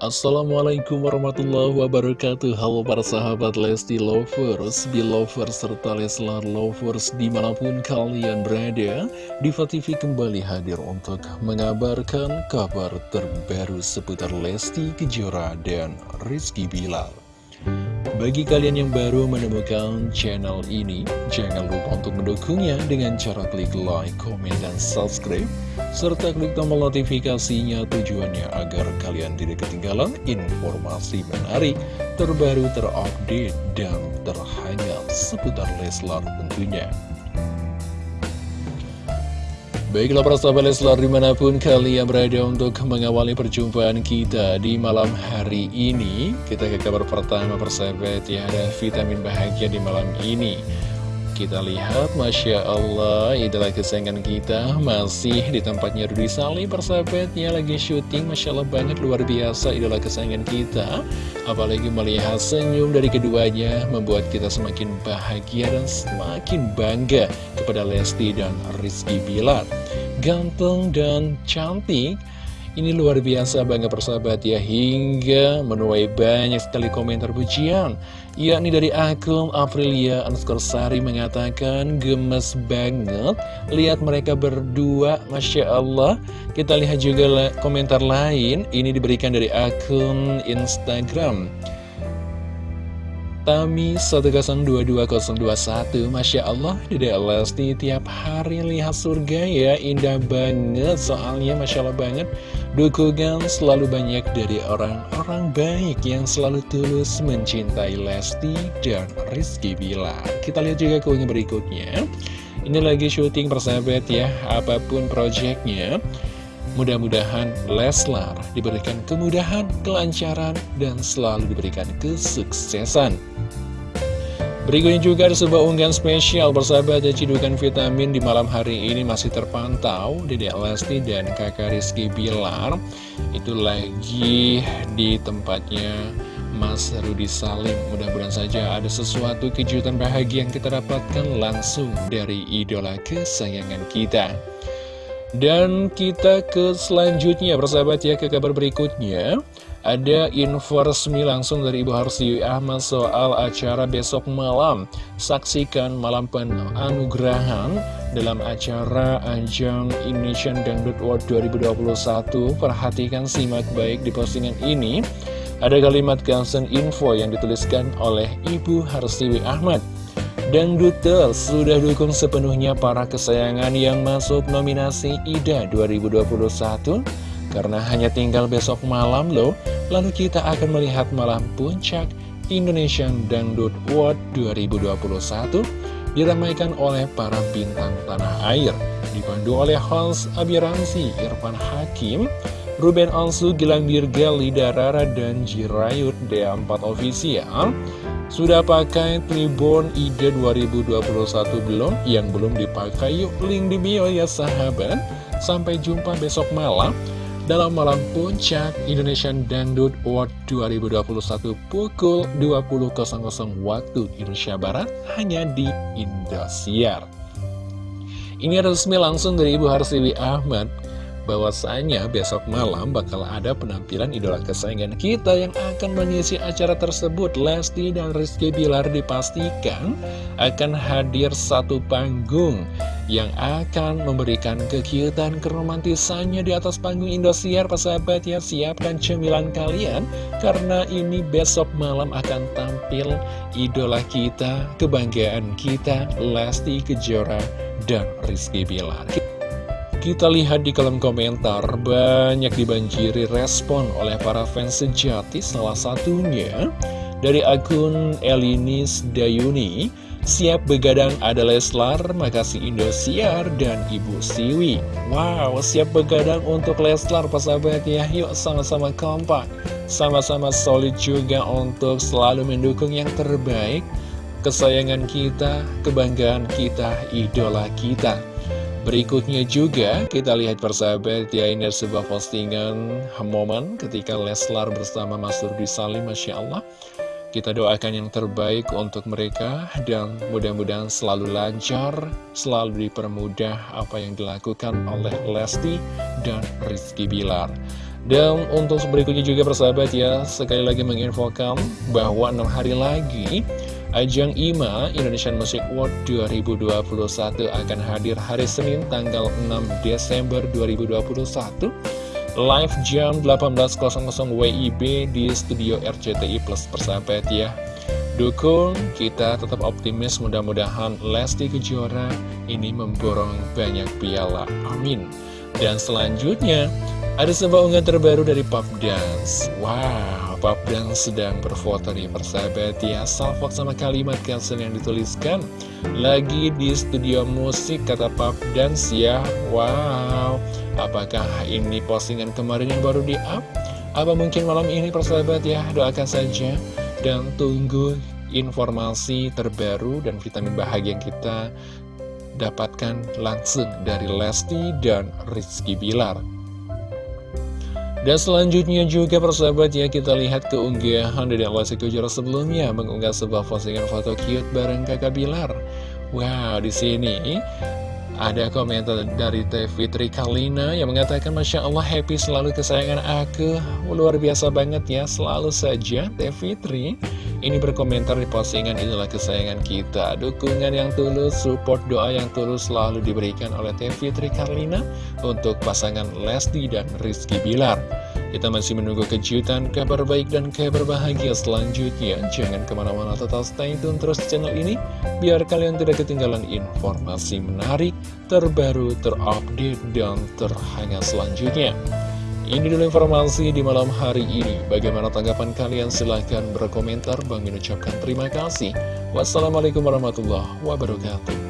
Assalamualaikum warahmatullahi wabarakatuh. Halo para sahabat Lesti Lovers, Belovers, serta Leslar Lovers di mana pun kalian berada Diva TV kembali hadir untuk mengabarkan kabar terbaru seputar Lesti Kejora dan Rizky Bilal. Bagi kalian yang baru menemukan channel ini, jangan lupa untuk mendukungnya dengan cara klik like, komen, dan subscribe, serta klik tombol notifikasinya tujuannya agar kalian tidak ketinggalan informasi menarik, terbaru, terupdate, dan terhangat seputar Leslar tentunya. Baiklah para sahabat Leslar di mana pun kalian berada untuk mengawali perjumpaan kita di malam hari ini Kita ke kabar pertama persahabat ya ada vitamin bahagia di malam ini kita lihat, Masya Allah, idola kesayangan kita masih di tempatnya Rudy Salim, persahabatnya lagi syuting, Masya Allah banget, luar biasa idola kesayangan kita. Apalagi melihat senyum dari keduanya, membuat kita semakin bahagia dan semakin bangga kepada Lesti dan Rizky Bilar. Ganteng dan cantik, ini luar biasa bangga persahabat ya Hingga menuai banyak sekali komentar pujian. Yakni dari akun Aprilia underscore Sari mengatakan Gemes banget Lihat mereka berdua Masya Allah. Kita lihat juga komentar lain. Ini diberikan dari akun Instagram Tami 1022021 Masya Allah Dede Lesti tiap hari lihat surga ya. Indah banget soalnya Masya Allah banget. Dukungan selalu banyak dari orang-orang baik Yang selalu tulus mencintai Lesti dan Rizky Bilar. Kita lihat juga keungnya berikutnya. Ini lagi syuting persahabat ya. Apa pun proyeknya Mudah-mudahan Leslar diberikan kemudahan, kelancaran, dan selalu diberikan kesuksesan. Berikutnya juga ada sebuah unggahan spesial bersahabat dan cidukan vitamin di malam hari ini masih terpantau. Dedek Lesti dan kakak Rizky Bilar Itu lagi di tempatnya Mas Rudi Salim. Mudah-mudahan saja ada sesuatu kejutan bahagia yang kita dapatkan langsung dari idola kesayangan kita dan kita ke selanjutnya, persahabat ya, ke kabar berikutnya. Ada info resmi langsung dari Ibu Harsiwi Ahmad soal acara besok malam. Saksikan malam penganugerahan dalam acara Ajang Indonesian Dangdut World 2021. Perhatikan simak baik di postingan ini. Ada kalimat kansen info yang dituliskan oleh Ibu Harsiwi Ahmad. Dangduters sudah dukung sepenuhnya para kesayangan yang masuk nominasi IDA 2021 Karena hanya tinggal besok malam loh Lalu kita akan melihat malam puncak Indonesian Dangdut World 2021 Diramaikan oleh para bintang tanah air Dipandu oleh Hans Abiransi, Irfan Hakim Ruben Onsu, Gilang Dirga, Lida Rara, dan Jirayut D4 Official sudah pakai Tribun ID 2021 belum? Yang belum dipakai yuk link di bio ya sahabat Sampai jumpa besok malam dalam malam puncak Indonesian Dangdut World 2021 pukul 20.00 waktu Indonesia Barat hanya di Indosiar. Ini resmi langsung dari Ibu Harsiwi Ahmad bahwasanya besok malam bakal ada penampilan idola kesayangan kita yang akan mengisi acara tersebut. Lesti dan Rizky Bilar dipastikan akan hadir satu panggung yang akan memberikan kekiutan keromantisannya di atas panggung Indosiar. Persahabat ya siapkan cemilan kalian karena ini besok malam akan tampil idola kita kebanggaan kita Lesti Kejora dan Rizky Bilar kita lihat di kolom komentar, banyak dibanjiri respon oleh para fans sejati, salah satunya dari akun Elinis Dayuni, siap begadang ada Leslar, makasih Indosiar, dan Ibu Siwi. Wow, siap begadang untuk Leslar, persahabat ya, yuk sama-sama kompak, sama-sama solid juga untuk selalu mendukung yang terbaik, kesayangan kita, kebanggaan kita, idola kita. Berikutnya juga kita lihat persahabat ya ini sebuah postingan momen ketika Leslar bersama Mas Rudi Salim Masya Allah kita doakan yang terbaik untuk mereka dan mudah-mudahan selalu lancar, selalu dipermudah apa yang dilakukan oleh Lesti dan Rizky Bilar. Dan untuk berikutnya juga persahabat ya, sekali lagi menginfokan bahwa enam hari lagi Ajang IMA Indonesian Music Award 2021 akan hadir hari Senin tanggal 6 Desember 2021 Live jam 18.00 WIB di studio RCTI Plus. Persahabat ya. Dukung, kita tetap optimis mudah-mudahan Lesti Kejora ini memborong banyak piala. Amin. Dan selanjutnya ada sebuah unggahan terbaru dari Pop Dance. Wow Pop Dance sedang berfoto nih persahabat ya. Salvok sama kalimat caption yang dituliskan. Lagi di studio musik kata Pop Dance ya. Wow. Apakah ini postingan kemarin yang baru di up? Apa mungkin malam ini persahabat ya? Doakan saja. Dan tunggu informasi terbaru dan vitamin bahagia yang kita dapatkan langsung dari Lesti dan Rizky Bilar dan selanjutnya juga persahabat ya kita lihat keunggahan dari Lesti Kejora sebelumnya mengunggah sebuah postingan foto cute bareng kakak Bilar. Wow, di sini ada komentar dari Teh Kalina yang mengatakan Masya Allah happy selalu kesayangan aku Luar biasa banget ya selalu saja Teh Fitri ini berkomentar di postingan inilah kesayangan kita Dukungan yang tulus, support doa yang tulus selalu diberikan oleh Teh Fitri Karlina Untuk pasangan Lesti dan Rizky Bilar kita masih menunggu kejutan, kabar baik dan kabar bahagia selanjutnya. Jangan ke mana-mana tetap stay tune terus channel ini, biar kalian tidak ketinggalan informasi menarik, terbaru, terupdate, dan terhangat selanjutnya. Ini dulu informasi di malam hari ini. Bagaimana tanggapan kalian? Silahkan berkomentar. Bang ucapkan terima kasih. Wassalamualaikum warahmatullahi wabarakatuh.